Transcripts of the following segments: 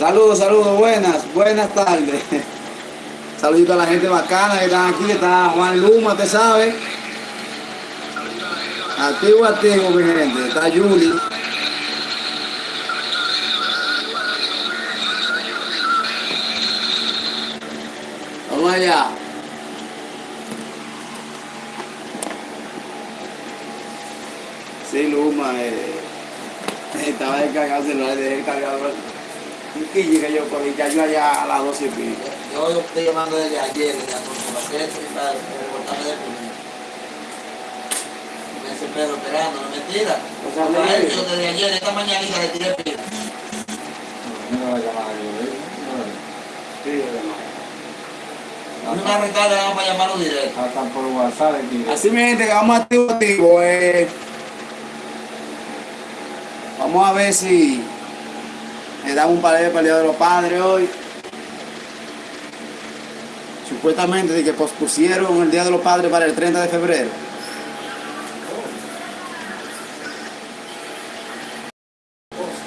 Saludos, saludos, buenas, buenas tardes. Saludito a la gente bacana que están aquí, está Juan Luma, te sabe. Activo, activo, mi gente. Está Juli. Vamos allá. Sí, Luma, eh, estaba descargado el celular, dejé el. Quille que yo ya yo allá a las 12 y pico. Yo lo estoy llamando desde ayer, con gente para reportarme de primero. Me dice Pedro esperando, no mentira. O sea, Para me- él, yo desde ayer, esta mañanita le tiré pila. No la llamada yo le Sí, hermano. Una recarga vamos para llamarlo directo. Hasta por WhatsApp aquí. Así mi gente, que vamos activo, activo. eh. Vamos a ver si le damos un de para el Día de los Padres hoy. Supuestamente de que pospusieron el Día de los Padres para el 30 de febrero.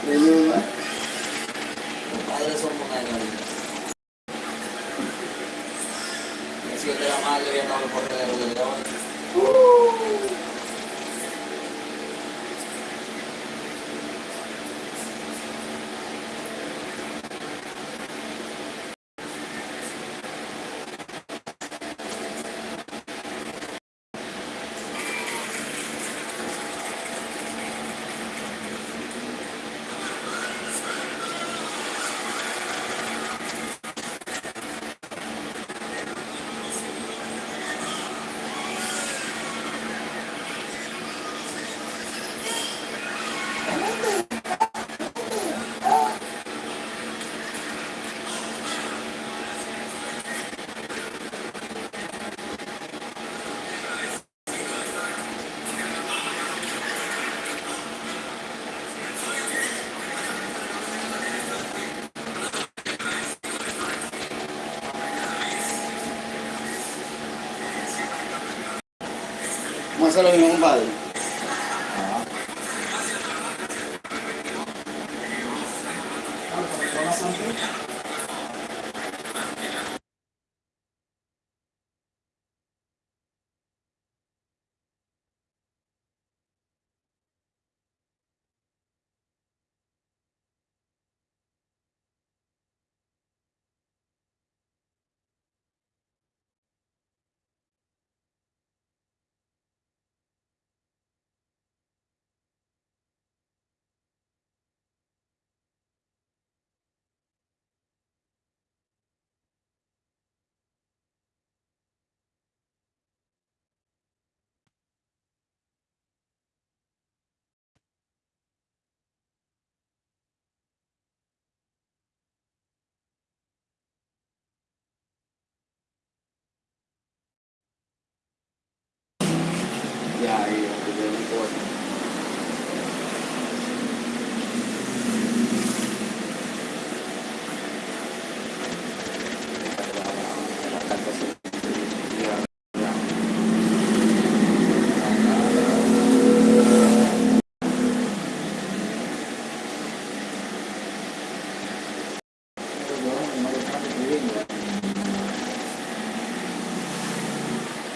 Los padres son monarcas. Si yo te la madre, voy a estar por el de hoy. Hacer lo compadre. Ya, ahí, ya, no importa. Ya, ya.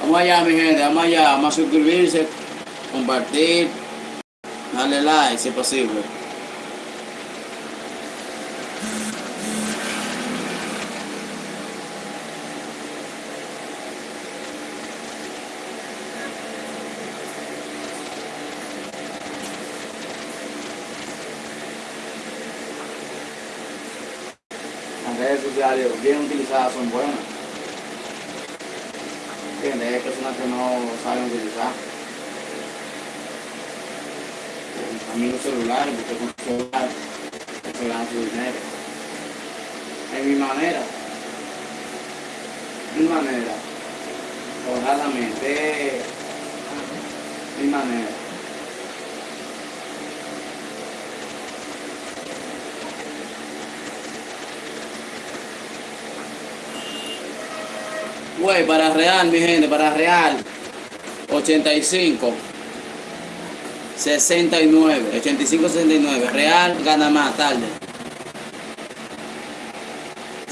Vamos allá, mi gente, vamos allá, vamos a suscribirse, compartir, darle like si es posible. Las redes sociales bien utilizadas son buenas. ¿Entiendes? Hay personas que no saben utilizar. También los celulares, porque con el celular se ganan su dinero. Es mi manera. Mi manera. Honradamente. Mi manera. Güey, para real, mi gente, para real. 85. 69. 85, 69. Real gana más tarde.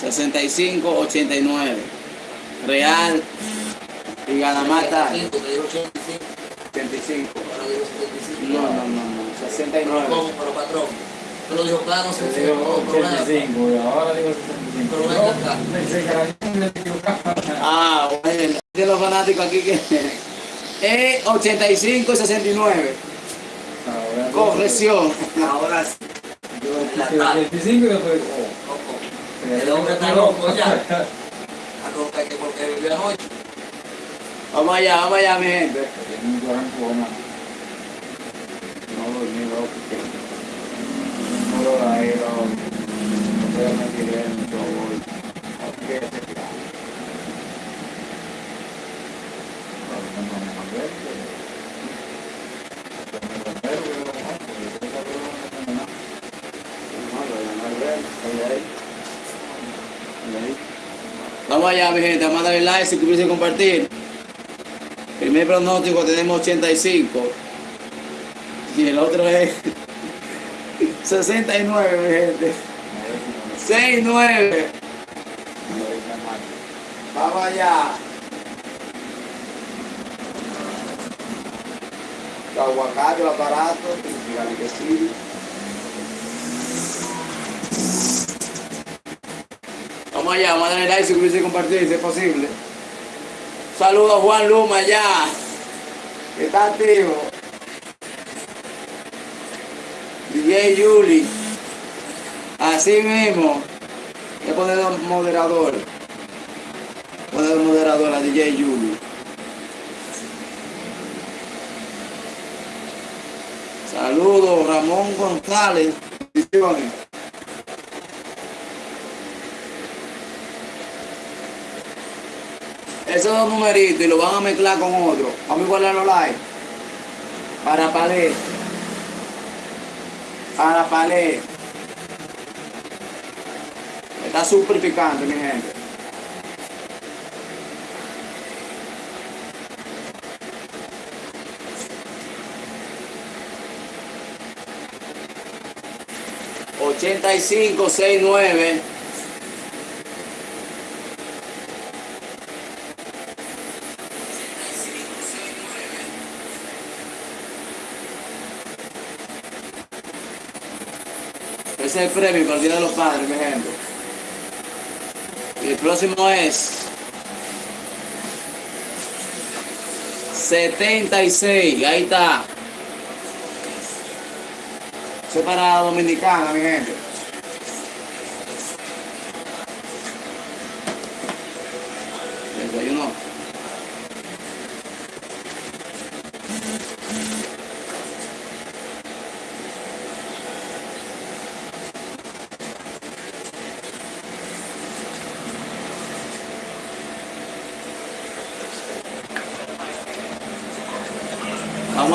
65, 89. Real y 85, te digo 85, 85. ahora digo 75. No, no, no, no. Pero 69. ¿cómo? Pero patrón. Te lo dijo claro, si digo no problema. 85, y ahora digo 65. Pero acá. me. Ah, bueno. De los fanáticos aquí que es 85 y 69. Ahora, Corrección. Ahora sí. Yo dije 85 y después, oh. El hombre está loco ya. A loca que porque vivió anoche. Vamos allá, vamos allá, mi gente. No dormí, loco. Vamos allá, mi gente. A darle like, suscribirse y compartir. Primer pronóstico tenemos 85. Y el otro es 69, mi gente. 69. Vamos allá. Los aguacates, los aparatos, dígale que sí. Vamos allá, vamos a darle like, suscribirse y compartir si es posible. Saludos Juan Luma allá. que Está activo. DJ Yuli. Así mismo. Voy a poner un moderador. Poner moderador a DJ Yuli. Saludos, Ramón González. Bendiciones. Esos dos numeritos y lo van a mezclar con otro. Vamos a igualar los likes. Para palé. Para palé. Está súper picante, mi gente. Ochenta y cinco, seis, nueve. Ese es el premio para el Día de los Padres, mi gente. Y el próximo es 76, ahí está. Eso es para Dominicana, mi gente.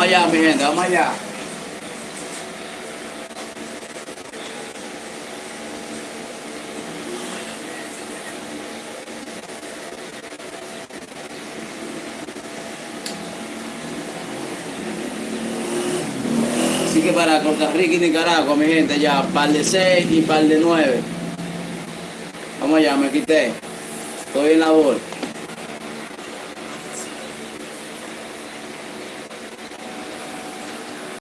Vamos allá, mi gente, vamos allá. Así que para Costa Rica y Nicaragua, mi gente, ya par de 6 y par de 9. Vamos allá, me quité. Estoy en labor.